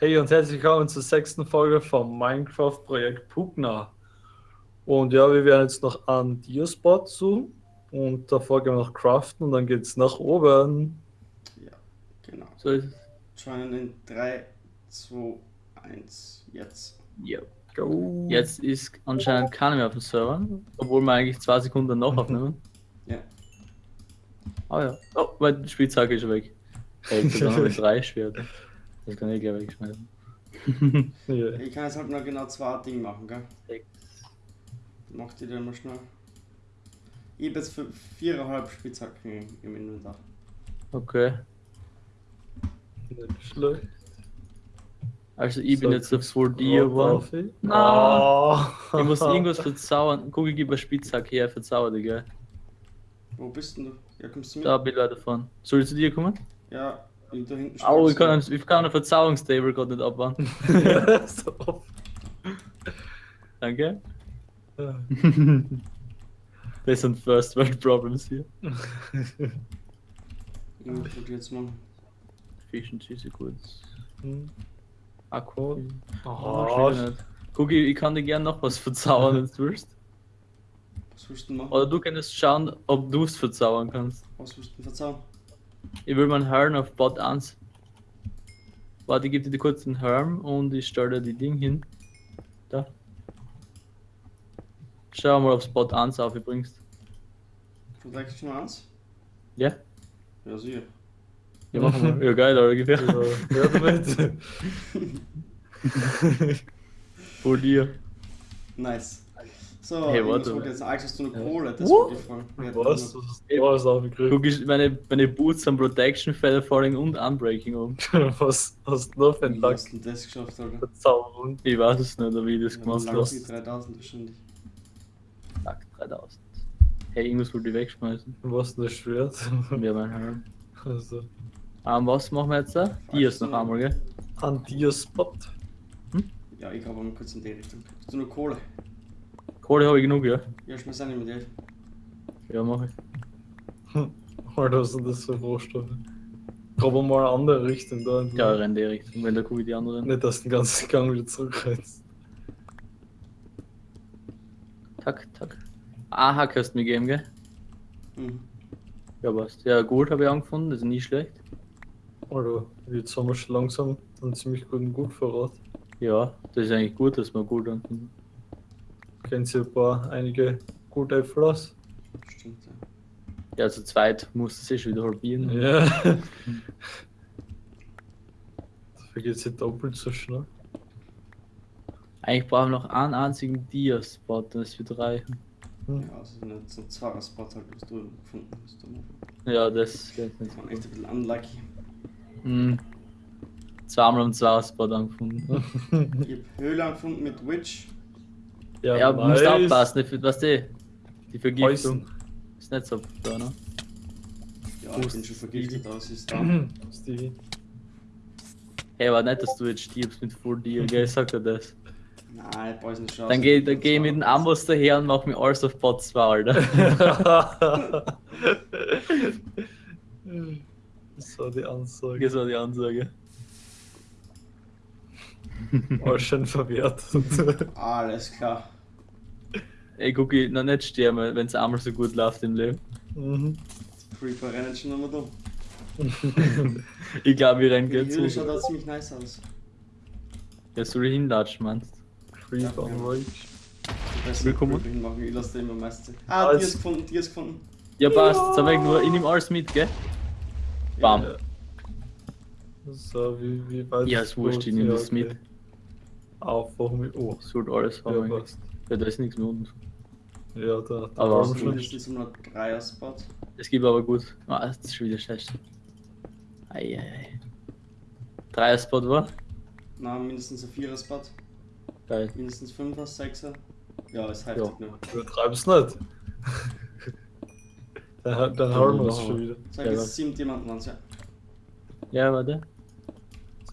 Hey und herzlich willkommen zur sechsten Folge vom Minecraft-Projekt Pugna. Und ja, wir werden jetzt noch an Diospot suchen und davor gehen wir noch craften und dann geht's nach oben. Ja, genau. So ist es. Joinen in 3, 2, 1, jetzt. Ja. Go. Jetzt ist anscheinend keiner mehr auf dem Server, obwohl wir eigentlich zwei Sekunden noch aufnehmen. Ja. Ah ja. Oh, meine Spitzhacke ist weg. Hey, jetzt wir drei Schwerter. Das kann ich gleich wegschmeißen. Ja. Ich kann jetzt halt nur genau zwei Dinge machen, gell? Sechs. Mach die dann mal schnell. Ich habe jetzt für viereinhalb Spitzhacken im- im Inventar. Okay. Nicht schlecht. Also ich bin So, jetzt auf 4D du geworden. Ich muss irgendwas verzaubern. Guck, ich gebe eine Spitzhacke her, verzauber dich, gell? Wo bist denn du? Ja, kommst du mit? Da bin ich leider davon. Soll ich zu dir kommen? Ja, da hinten Au, ich kann, ich kann eine Verzauberungstable gerade nicht abbauen. Ja, so oft. Danke. Ja. Das sind First World Problems hier. Ich probier jetzt mal. Efficiency ist kurz. Hm. Akku. Oh, Oh, schön nicht. Guck, ich, ich kann dir gerne noch was verzaubern, wenn du willst. Was willst du machen? Oder du kannst schauen, ob du es verzaubern kannst. Was willst du denn verzaubern? Ich will meinen Herrn auf Bot 1. Warte, ich gebe dir kurz den Herrn und ich stelle dir die Ding hin. Da. Schau mal, ob Spot 1 aufbringst. Protection 1? Ja? Ja, sicher. Ja, machen wir. Ja, geil, oder ungefähr. Ja, damit. Vor dir. Nice. So, Hey, warte. wollte jetzt eigentlich hast du eine. Kohle? Das wollte ich fragen. Wir Was? Was aufgekriegt? Guck, ich, meine, meine Boots haben Protection, Feather Falling und Unbreaking um. Was hast du noch für einen Wie Tag hast du denn das geschafft, Alter? Verzauberung? Ich weiß es nicht, wie ich das Ja, gemacht habe. sie 3000 wahrscheinlich. Zack, 3000. Hey, irgendwas wollte ich wegschmeißen. Was denn das Schwert? Ja, mein Herrn. Also, Ähm, was machen wir jetzt da? Dias noch einmal, gell? an Diospot. Ja, ich habe mal kurz in die Richtung. Hast du nur Kohle? Kohle habe ich genug, ja? Ja, ich muss auch nicht mit dir. Ja, mach ich. Alter, was sind das für Rohstoffe? Aber mal eine andere Richtung da. Ja, renn die Richtung, wenn da gucke ich die anderen. Nicht, dass du den ganzen Gang wieder zurückrennst. Tack, tack. Aha, kannst du mir geben, gell? Mhm. Ja, passt. Ja, gut habe ich angefunden, das ist nie schlecht. Alter, jetzt haben wir schon langsam einen ziemlich guten Gutvorrat. Ja, das ist eigentlich gut, dass wir gut anfinden. Kennen Sie ein paar, einige gute Äpfel aus? Stimmt, ja. Ja, zu zweit muss das eh schon wieder halbieren. Ja. Dafür geht es ja doppelt so schnell. Eigentlich brauchen wir noch einen einzigen Dia-Spot, dann ist wieder reichen. Hm. Ja, also nicht so ein zweier Spot halt, was du gefunden hast. Ja, das geht Das nicht. war echt ein bisschen unlucky. Hm. Zweimal am Zweier-Spot angefunden. Ich habe Höhle gefunden mit Witch. Ja, Ja, du musst aufpassen, nicht- weißt du, die Vergiftung Poison. ist nicht so da, ne? Ja, ich bin schon vergiftet, es ist da. Stevie. Hey, war nicht, dass du jetzt stirbst mit Full Deal, gell? Ich sag dir das. Nein, nicht schon. Dann geh, dann geh ich mit dem Amboss daher und mach mir alles auf Bot 2, Alter. das war die Ansage. Das war die Ansage. War schon verwehrt. Alles klar. Ey, guck, ich noch nicht sterben, wenn es einmal so gut läuft im Leben. Mhm. Creeper rennen schon nochmal da. Ich glaube, wir rennen Die gleich Höhle schaut zu. auch ziemlich nice aus. Ja, soll ich hinlatschen, meinst Creep on Rage. Ich Willkommen. Creeper hinmachen, ich lasse den immer meistens. Ah, Als- die ist gefunden, die ist gefunden. Ja, passt. Jetzt hab ich nur, ich nehm alles mit, gell? Bam. Ja. So, wie, wie weit Ja, ist wurscht, ich nehm Ja, das mit. Aufwachen mit. Oh, Sollte alles ja, haben. passt. Ja, da ist nichts mehr unten. Ja, da. da Aber haben wir schon. Mindestens nur dreier Spot. Es gibt aber gut. Ah, das ist schon wieder schlecht. Eieiei. Dreier Spot war? Na, mindestens ein vierer Spot. Geil. Mindestens fünfer, sechser. Ja, ist heftig, Ja. ne? Übertreib's nicht. dann dann hauen wir es Ja. schon wieder. Sag Ja, jetzt was? sieben Diamanten waren's, ja. Ja, warte.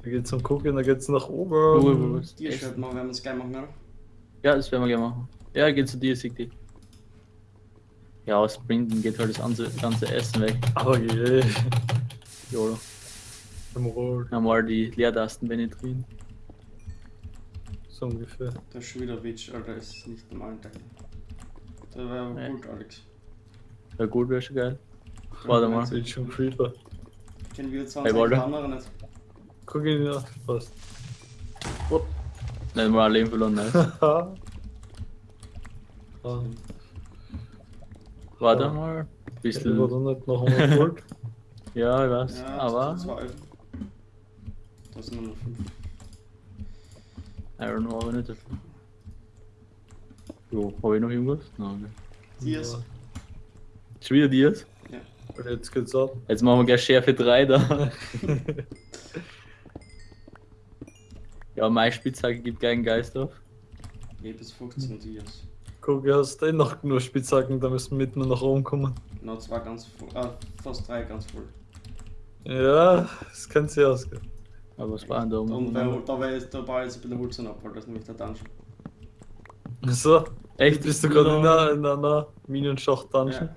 So geht's zum Gucken, dann geht's nach oben. Die ist halt mal, wenn wir es geil machen, oder? Ja, das werden wir gerne machen. Ja, geht zu dir, sieg die. Ja, aus Sprinten geht halt das ganze, ganze Essen weg. Aber je. Jolo. Einmal die Leertasten bin ich drin. so ungefähr. Da ist schon wieder Witch, Alter, es ist nicht normal Teil. Da wäre aber Nee. gut, Alex. Ja gut, wäre schon geil. Warte mal. Sieht schon Creeper. Kennen wir Hey, 20 Walter. andere nicht? Guck ihn nach, passt. Nicht mal ein Leben verloren. Haha. ah, Warte Ja. mal. ich war Bisschen. da nicht noch einmal Gold. Ja, ich weiß. Ja, aber das sind nur noch fünf. Iron Ore nicht dafür. Jo, habe ich noch irgendwas? Nein, okay. Dias. Ja. Schon wieder Dias? Und jetzt geht's ab. Jetzt machen wir gleich Schärfe 3 da. ja, meine Spitzhacke gibt keinen Geist auf. Eh bis 15 Dias. Guck, du hast eh noch genug Spitzhacken, da müssen wir mitten nach oben kommen. Noch zwei ganz voll. Ah, fast drei ganz voll. Ja, das kann sich ausgehen. Aber was war denn da Und oben? weil, da, war jetzt, da baue ich jetzt ein bisschen Holz ab, weil das ist nämlich der Dungeon. So, Echt? bist du gerade in einer, in einer Minenschacht-Dungeon? Ja.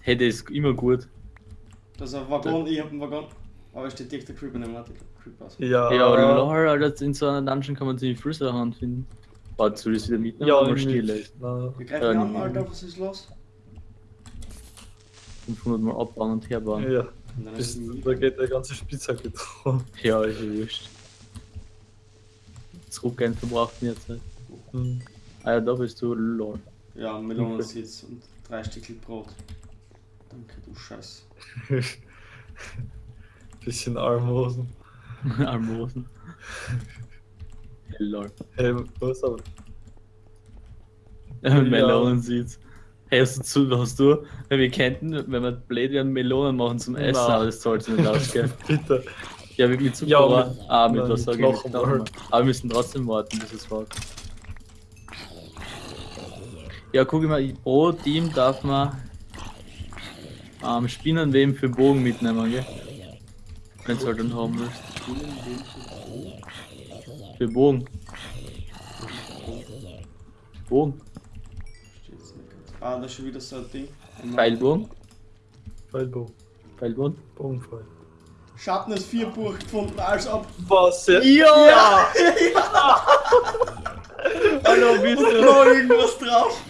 Hey, das ist immer gut. Das ist ein Waggon, ich hab einen Waggon. Aber es steht direkt der Creeper neben Artikel. Creeper aus. Ja, Ja, aber lol, Alter, in so einer Dungeon kann man ziemlich viel Sachen finden. Warte, soll ich das wieder mitnehmen? Ja, mal still ist? Wir greifen ihn an. Alter, was ist los? 500 Mal abbauen und herbauen. ja, bis, da geht der ganze Spitzhacke drauf. Ja, ist ja wurscht. Zurückgehen verbraucht mehr Zeit. Hm. Ah ja, da bist du, lol. Ja, Melonensitz und drei Stückchen Brot. Danke, du Scheiß. Bisschen Armhosen. Almosen. Lol. Hey, was aber? Melonen sieht's. Hey, hast du, zu, hast du, weil wir könnten, wenn wir blöd werden, Melonen machen zum Essen, Na. aber das zahlt sich nicht aus, gell? Bitte. Ja, mit Zucker, Ja, aber- mit- ah, mit nein, was sag ich nicht? Aber wir müssen trotzdem warten, bis es wartet. Ja, guck mal, pro Team darf man ähm, Spinnenweben für Bogen mitnehmen, gell? Wenn du halt dann haben willst. Für Bogen. Bogen. Steht's nicht ganz. Ah, da ist schon wieder so ein Ding. Pfeilbogen. Pfeilbogen. Pfeilbogen. Bogenpfeil. Schattnes 4 Buch gefunden, als ob. Was? Ja! Ja! Hallo, bist du? noch irgendwas drauf.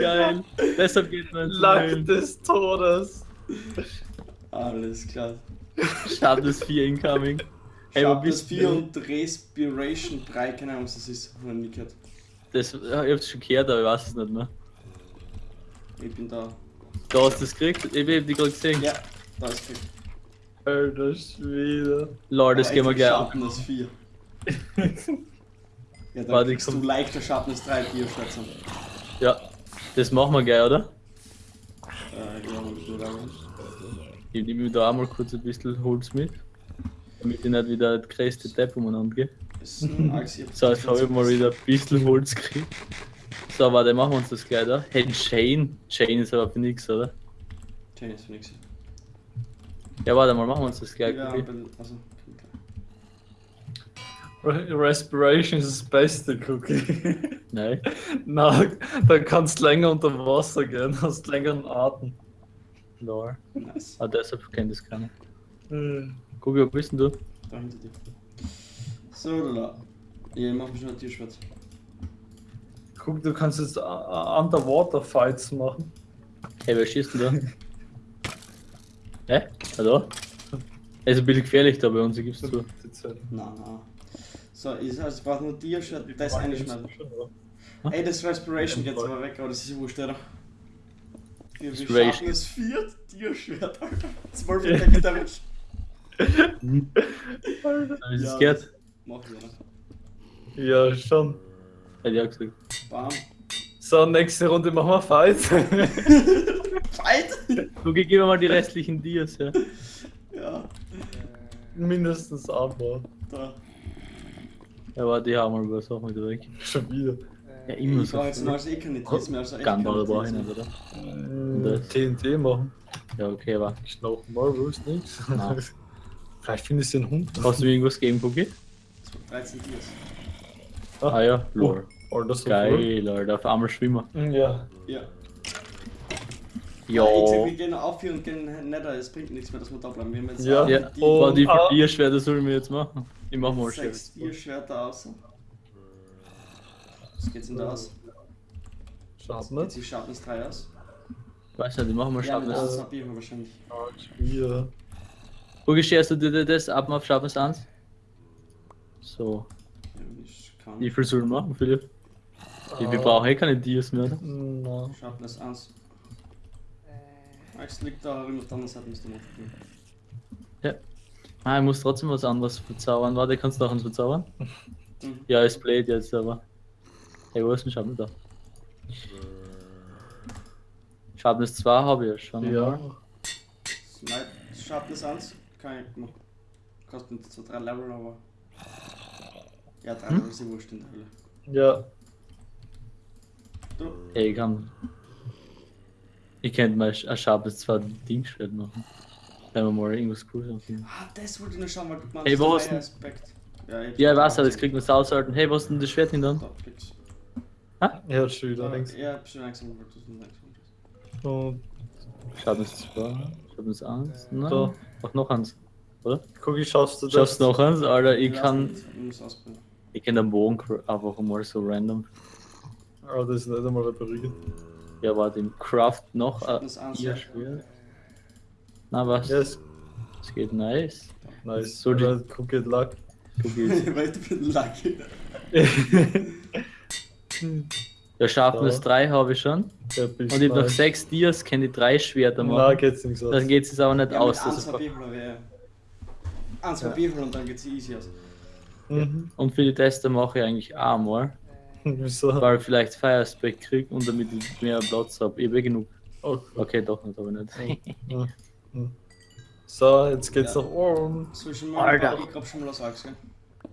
Geil. Deshalb geht man zu Lack des Todes. Alles klar. Schattnes 4 incoming. Hey, wo bist 4 du? und Respiration 3, keine Ahnung, was das ist. Hab ich nie gehört. Das, ich hab's schon gehört, aber ich weiß es nicht mehr. Ich bin da. Da hast du es gekriegt? Ich hab die gerade gesehen. Ja, da ist es. Alter Schwede. Lol, das gehen wir gleich an. Schattnes 4. Ja, da Warte, kriegst ich du leichter Schattnes 3 Bioschwätzer. Ja, das machen wir gleich, oder? Äh, ja, und so da. Ich nehme mir da auch mal kurz ein bisschen Holz mit. Damit ich nicht wieder das größte Depp umeinander gehe. So, jetzt habe ich mal wieder ein bisschen Holz gekriegt. So, warte, machen wir uns das gleich da. Hey, Chain. Chain ist aber für nix, oder? Chain ist für nix. Ja, warte mal, machen wir uns das gleich. Ja, bin- also, Respiration ist das beste Cookie. Nein. Na, da kannst du länger unter Wasser gehen, hast längeren Atem. Lol. Nice. Ah, deshalb kennt das keiner. Äh, Guck, wo bist denn du? Da hinter dir. So, da. Ja, ich mach mir schon ein Tierschwert. Guck, du kannst jetzt uh, Underwater Fights machen. Hey, wer schießt denn da? Hä? Hallo? Es ist ein bisschen gefährlich da bei uns, ich gib's zu. Na, na. So, ich, also, ich brauch nur Tierschwert, das einschneiden. Ey, das Respiration geht aber weg, aber das ist ja wurscht, oder? Wir, wir schaffen es vier Tierschwert, Alter. Zwölf Attack Damage. Hab ich Ja. das gehört? Mach ich, oder? Ja, schon. Hätte ich auch gesagt. Bam. So, nächste Runde machen wir Fight. Fight! Guck, ich gebe mal die restlichen Dias, ja. Ja, Mindestens einmal. da. Ja, warte, die haben wir was auch wieder weg. Schon wieder. Ja, immer Ich so. brauch jetzt mal als eh keine Tiers mehr, also ich Tiers nicht, mehr. oder? Äh, TNT machen. Ja, okay, aber. Knochen Marvels, nix. Nein. Vielleicht findest du den Hund. Hast du mir irgendwas gegeben, Cookie? 13 Tiers. Ah ja, lol. Alter, so Geil, Alter, auf einmal schwimmen. cool. Ja. Ja. Ja. Ich sag, wir gehen auf hier und gehen netter, es bringt nichts mehr, dass wir da bleiben. Wir haben jetzt Ja. Ja, die Oh, Warte, wie ah. Schwerter sollen wir jetzt machen? Ich mach mal Schwerter. sechs Bierschwerter aus. Was geht's denn da aus? Schaut Geht sich Sharpness 3 aus? Weiß nicht, ich mach mal Ja, Sharpness. 1 hab ich wahrscheinlich. Hier. Wo gescherst du dir das ab auf Sharpness 1? So. Ja, ich kann. Wie viel sollen wir machen, Philipp? Wir, wir Ah. brauchen eh keine Dias mehr, oder? Na, Sharpness 1. Max liegt da auf der anderen Seite, müsste man gucken. Ah, ich muss trotzdem was anderes verzaubern. Warte, kannst du noch eins verzaubern? Mhm. Ja, es Blade jetzt, aber. Hey, wo ist denn Schatten da? Sharpness 2 habe ich ja schon. ja. Nein, Sharpness 1 kann ich machen. Kostet zwar 3 Level, aber. Ja, 3 Hm? Level ist ja wurscht in der Hölle. Ja. Du, Ey, ich kann. Ich könnte mal ein Sharpness 2 Dingschwert machen. Wenn wir mal irgendwas cooles haben. ah, das wollte ich noch schauen, weil du Hey, wo hast der du- Aspekt. Ja, ich Ja, ich weiß ja, das kriegt man sausalten. Hey, was ist denn das Schwert hin dann? Da, kriegst Ja, schon wieder du. links. Ja, ich hab schon langsam weil du so langsam bist. Und Sharpness 2, Sharpness 1. Nein, Da. Ach, noch eins. Oder? guck, ich schaffst du das? Schaffst du noch eins? Alter, ich kann. Ich. Ich kann den Bogen einfach mal so random. Aber das ist nicht einmal repariert. Ja, warte, im Craft noch ein Sharpness 1. ihr ja. Schwert. Na was? Ja, ist Es geht nice. nice. So die- geht luck. Du gehst. Weil ich bin lucky. Ja, Sharpness So. 3 habe ich schon. Ja, Und ich habe noch nice. 6 Dias, kann ich 3 Schwerter machen. geht's nicht so. Dann geht es aber nicht Ja, aus. mit Das 1 ist hab ich oder wer? 1 hab ich und dann geht's easy aus. Mhm. und für die Tester mache ich eigentlich auch mal, Wieso? weil ich vielleicht Fire kriege und damit ich mehr Platz habe. Ich habe eh genug. Oh. Okay, doch nicht, aber nicht. Mhm. Mhm. So, jetzt geht's Ja. nach oben. Zwischen mir Alter. und ich grab schon mal aus Axt, gell?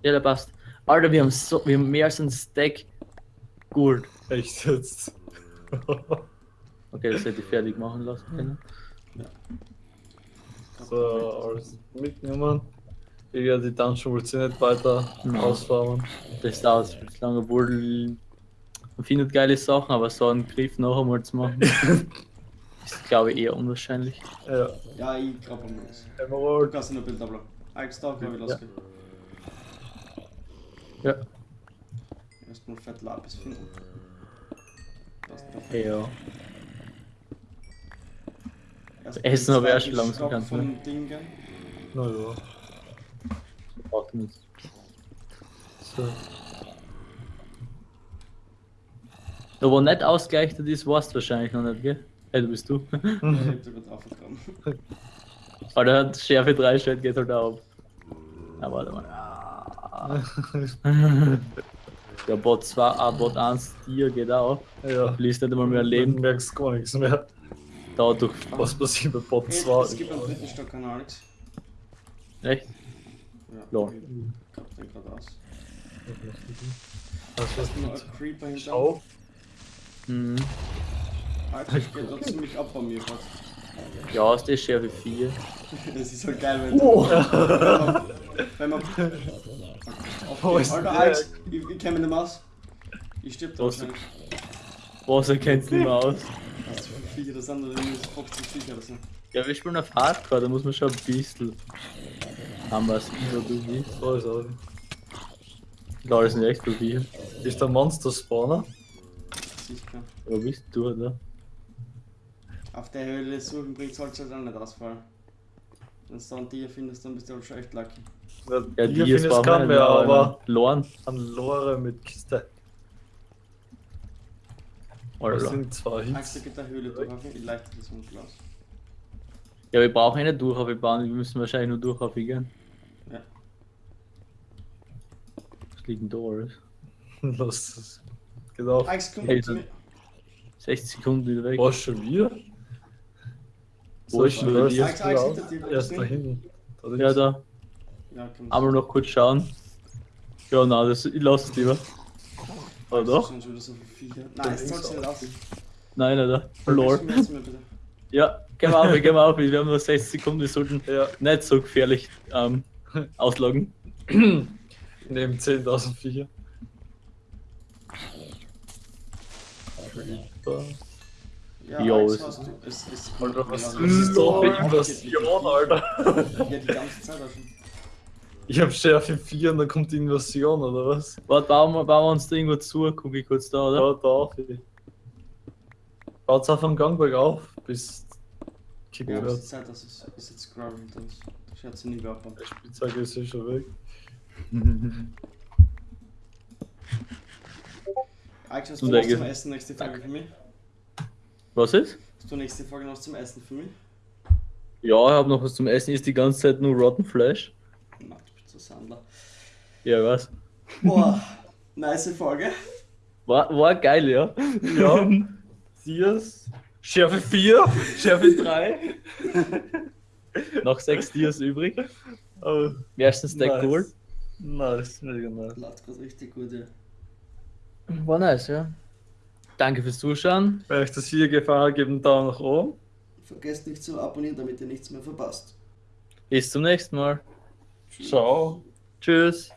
Ja, der passt. Alter, wir haben so, wir haben mehr als ein Stack Gold. Echt jetzt. Okay, das hätte ich fertig machen lassen können. so, alles mitnehmen. Ich werde die Dungeon wohl nicht weiter Nein. ausfahren. Das dauert viel zu lange, obwohl man findet geile Sachen, aber so einen Griff noch einmal zu machen, ist glaube ich eher unwahrscheinlich. Ja. Ja, ich mal aus. Du Emerald. kannst nur Bild abladen. Axt da, glaub ich, Ja. losgehen. Ja. Erstmal fett Lapis finden. Das ist perfekt. Ja. Erst Essen den hab ich auch schon langsam ganz, vom Ding, gell? Naja. Braucht man nicht. So. Da wo nicht ausgleichtet ist, weißt du wahrscheinlich noch nicht, gell? Hey, du bist du. Ja, ich hab sogar drauf. Aber der hat Schärfe 3 stellt, geht halt auch ab. Ja, warte mal. Der Bot 2, ah, Bot 1, Tier geht auch. ja. Verliest nicht einmal mehr Du Leben. merkst gar nichts mehr. Dauert durch. Was passiert bei Bot Hey, 2? Es gibt einen dritten Stock an Alex. Echt? Ja, Lol. ich grab den gerade aus. Das was mit ein Creeper hinter. Schau. Mhm. Alter, ich geht da ziemlich ab bei mir gerade. Ja, ist das Schärfe 4. Das ist so geil, wenn Oh. wenn man. Wo ist Alter? Alex, ich, ich mich nicht mehr aus. Ich stirb da Was? wahrscheinlich. Wasser kennt's nicht mehr aus. Was für Viecher das sind, oder irgendwie 50 Viecher oder so. Ja, wir spielen auf Hardcore, da muss man schon ein bisschen. Haben wir es, so du wie. So ist er. Klar, das sind echt so viel. Ist der Monster-Spawner? Sicher. Wo bist du, oder? Auf der Höhle suchen bringt halt auch nicht ausfallen. Wenn du dann die findest, dann bist du halt schon echt lucky. Ja, die die finde ist ich kann mehr, aber Lorn. an Lore mit Kiste. Das Alter. sind zwei Hits. geht der Höhle durch, ich leite das Glas. Ja, wir brauchen eine Durchhaube bauen, wir müssen wahrscheinlich nur Durchhaube gehen. Ja. Was liegt denn da alles? Los, das komm Hey, mir. 60 Sekunden wieder weg. Was schon wieder? Wo ist hinter dir, Erst da du? hinten. Ja, da. Ja. Einmal noch kurz schauen. Ja, nein, das, ich lasse es lieber. Oder doch? das schon wieder so viele Viecher. Nein, es soll's nicht aus. Nein, Alter. Du mal bitte? Ja, gehen wir auf, gehen wir auf. Wir haben nur 60 Sekunden, wir sollten Ja, nicht so gefährlich ähm, ausloggen. neben 10.000 Viecher. Ja, Jo, es hast du. Es ist Alter, was Ja, ist da für Ja, Invasion, Alter? Ja, die ganze Zeit auch schon. Ich hab Schärfe 4 und dann kommt die Invasion, oder was? Warte, bauen wir, bauen wir uns da irgendwo zu, guck ich kurz da, oder? Da darf ich. Baut's auf am Gang bergauf, bis kickt Ja, wird. ist Zeit, dass es ist jetzt scrollen, dann schaut sie nie mehr ab. Die Spitzhacke ist eh schon weg. Alex, hast Und du der zum Essen nächste Folge für mich? Was ist? Hast du nächste Folge noch zum Essen für mich? Ja, ich habe noch was zum Essen, ist die ganze Zeit nur Rotten Flash. Nein, ich bin zu Sandler. Ja, was? Boah, nice Folge. War, war geil, ja. Ja. Dias. Schärfe 4, Schärfe 3. Noch sechs Dias übrig. Oh, Ersten Stack nice. geholt. Nice, mega nice. Laut gerade richtig gut, ja. War nice, ja. Danke fürs Zuschauen. Wenn euch das Video gefallen hat, gebt einen Daumen nach oben. Vergesst nicht zu abonnieren, damit ihr nichts mehr verpasst. Bis zum nächsten Mal. Ciao. Tschüss.